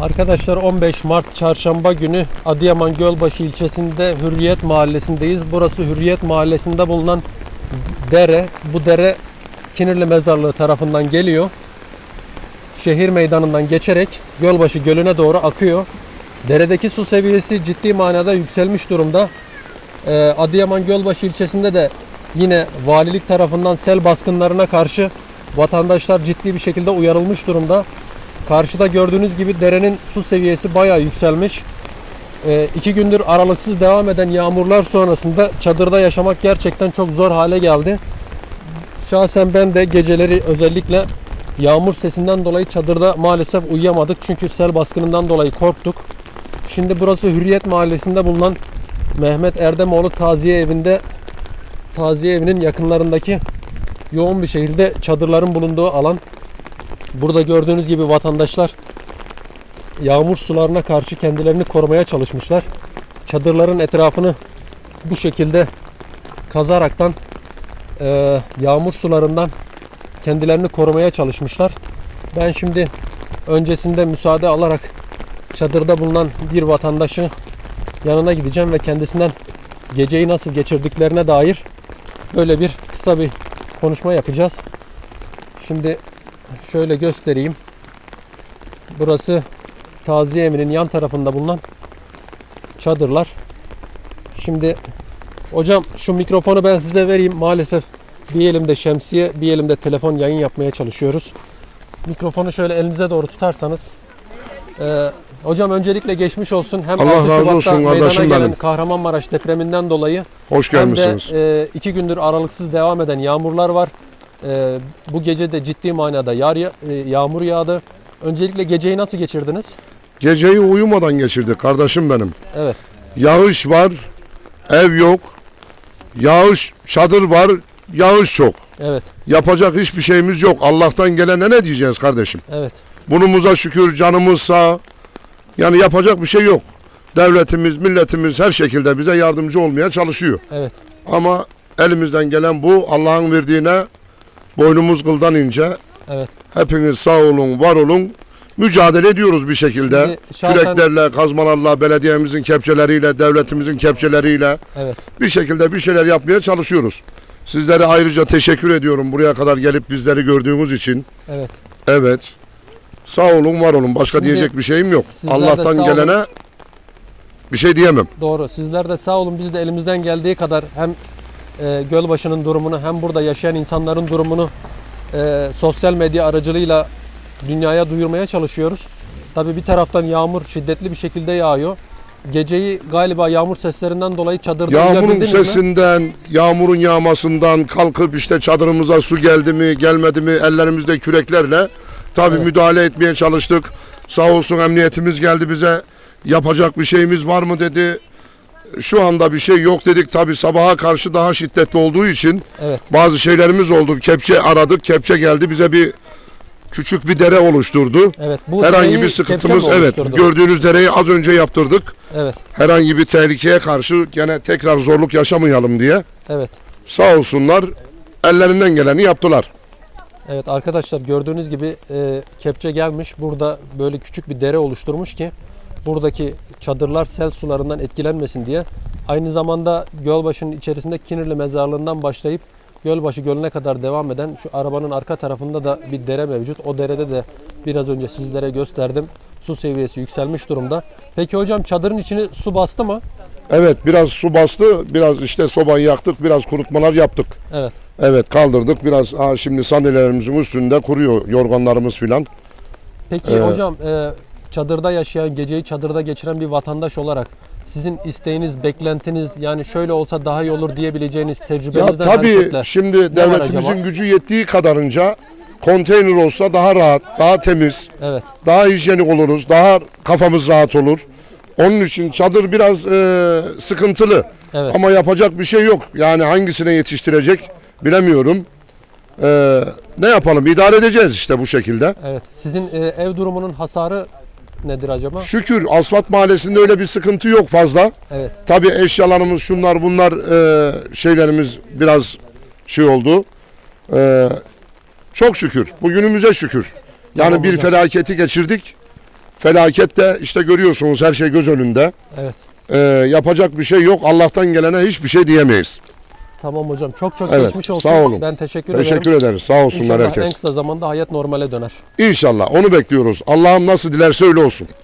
Arkadaşlar 15 Mart Çarşamba günü Adıyaman Gölbaşı ilçesinde Hürriyet Mahallesi'ndeyiz. Burası Hürriyet Mahallesi'nde bulunan dere. Bu dere Kinirli Mezarlığı tarafından geliyor. Şehir meydanından geçerek Gölbaşı Gölü'ne doğru akıyor. Deredeki su seviyesi ciddi manada yükselmiş durumda. Ee, Adıyaman Gölbaşı ilçesinde de yine valilik tarafından sel baskınlarına karşı vatandaşlar ciddi bir şekilde uyarılmış durumda. Karşıda gördüğünüz gibi derenin su seviyesi bayağı yükselmiş. Ee, iki gündür aralıksız devam eden yağmurlar sonrasında çadırda yaşamak gerçekten çok zor hale geldi. Şahsen ben de geceleri özellikle yağmur sesinden dolayı çadırda maalesef uyuyamadık. Çünkü sel baskınından dolayı korktuk. Şimdi burası Hürriyet Mahallesi'nde bulunan Mehmet Erdemoğlu Taziye Evi'nde Taziye Evi'nin yakınlarındaki yoğun bir şehirde çadırların bulunduğu alan. Burada gördüğünüz gibi vatandaşlar yağmur sularına karşı kendilerini korumaya çalışmışlar. Çadırların etrafını bu şekilde kazaraktan e, yağmur sularından kendilerini korumaya çalışmışlar. Ben şimdi öncesinde müsaade alarak çadırda bulunan bir vatandaşı yanına gideceğim ve kendisinden geceyi nasıl geçirdiklerine dair böyle bir kısa bir konuşma yapacağız. Şimdi şöyle göstereyim. Burası taziye evinin yan tarafında bulunan çadırlar. Şimdi hocam şu mikrofonu ben size vereyim. Maalesef bir elimde şemsiye, bir elimde telefon yayın yapmaya çalışıyoruz. Mikrofonu şöyle elinize doğru tutarsanız. Ee, hocam öncelikle geçmiş olsun. Hem Allah 6 razı Şubat'ta olsun kardeşim gelen benim. Kahramanmaraş depreminden dolayı Hoş hem gelmişsiniz. de e, iki gündür aralıksız devam eden yağmurlar var. E, bu gece de ciddi manada yağ, e, yağmur yağdı. Öncelikle geceyi nasıl geçirdiniz? Geceyi uyumadan geçirdik kardeşim benim. Evet, Yağış var, ev yok. Yağış, çadır var, yağış çok. evet, Yapacak hiçbir şeyimiz yok. Allah'tan gelene ne diyeceğiz kardeşim? evet, Bunumuza şükür canımız sağ. Yani yapacak bir şey yok. Devletimiz, milletimiz her şekilde bize yardımcı olmaya çalışıyor. evet. Ama elimizden gelen bu. Allah'ın verdiğine boynumuz kıldan ince. Evet. Hepiniz sağ olun, var olun. Mücadele ediyoruz bir şekilde. Şahsen- Küreklerle, kazmalarla, belediyemizin kepçeleriyle, devletimizin kepçeleriyle Evet. bir şekilde bir şeyler yapmaya çalışıyoruz. Sizlere ayrıca teşekkür ediyorum buraya kadar gelip bizleri gördüğünüz için. Evet. Evet. Sağ olun, var olun. Başka Şimdi diyecek bir şeyim yok. Allah'tan sağ olun. gelene bir şey diyemem. Doğru. Sizler de sağ olun. Biz de elimizden geldiği kadar hem e, Gölbaşı'nın durumunu hem burada yaşayan insanların durumunu e, sosyal medya aracılığıyla dünyaya duyurmaya çalışıyoruz. Tabii bir taraftan yağmur şiddetli bir şekilde yağıyor. Geceyi galiba yağmur seslerinden dolayı çadırda Yağmurun uyuyabildiniz mi? sesinden, yağmurun yağmasından kalkıp işte çadırımıza su geldi mi, gelmedi mi ellerimizde küreklerle tabii Evet. müdahale etmeye çalıştık. Sağ olsun emniyetimiz geldi bize. Yapacak bir şeyimiz var mı dedi. Şu anda bir şey yok dedik. Tabii sabaha karşı daha şiddetli olduğu için Evet. bazı şeylerimiz oldu. Kepçe aradık, kepçe geldi bize bir küçük bir dere oluşturdu. Evet. Bu Herhangi bir sıkıntımız evet. Gördüğünüz dereyi az önce yaptırdık. Evet. Herhangi bir tehlikeye karşı gene tekrar zorluk yaşamayalım diye. Evet. Sağ olsunlar ellerinden geleni yaptılar. Evet arkadaşlar gördüğünüz gibi e, kepçe gelmiş. Burada böyle küçük bir dere oluşturmuş ki buradaki çadırlar sel sularından etkilenmesin diye. Aynı zamanda Gölbaşı'nın içerisinde Kinirli Mezarlığı'ndan başlayıp Gölbaşı Gölü'ne kadar devam eden şu arabanın arka tarafında da bir dere mevcut. O derede de biraz önce sizlere gösterdim. Su seviyesi yükselmiş durumda. Peki hocam çadırın içini su bastı mı? Evet biraz su bastı. Biraz işte sobayı yaktık. Biraz kurutmalar yaptık. Evet. Evet kaldırdık. Biraz ha, şimdi sandalyelerimizin üstünde kuruyor yorganlarımız filan. Peki Ee, hocam e, çadırda yaşayan, geceyi çadırda geçiren bir vatandaş olarak sizin isteğiniz, beklentiniz yani şöyle olsa daha iyi olur diyebileceğiniz Ya tecrübenizden tabii hareketle şimdi devletimizin gücü yettiği kadarınca konteyner olsa daha rahat, daha temiz, evet daha hijyenik oluruz, daha kafamız rahat olur. Onun için çadır biraz e, sıkıntılı. evet Ama yapacak bir şey yok. Yani hangisine yetiştirecek bilemiyorum. Ee, ne yapalım? İdare edeceğiz işte bu şekilde. evet sizin e, ev durumunun hasarı nedir acaba? Şükür Asfalt Mahallesi'nde öyle bir sıkıntı yok fazla. Evet Tabii eşyalarımız şunlar bunlar e, şeylerimiz biraz şey oldu. Ee, çok şükür. Bugünümüze şükür. Yani Tamam bir hocam. felaketi geçirdik. Felaket de işte görüyorsunuz her şey göz önünde. Evet. Ee, yapacak bir şey yok. Allah'tan gelene hiçbir şey diyemeyiz. Tamam hocam. Çok çok Evet, geçmiş olsun. sağ olun. Ben teşekkür, ederim. Teşekkür ederiz. Sağ olsunlar İnşallah en herkes. kısa zamanda hayat normale döner. İnşallah onu bekliyoruz. Allah'ım nasıl dilerse öyle olsun.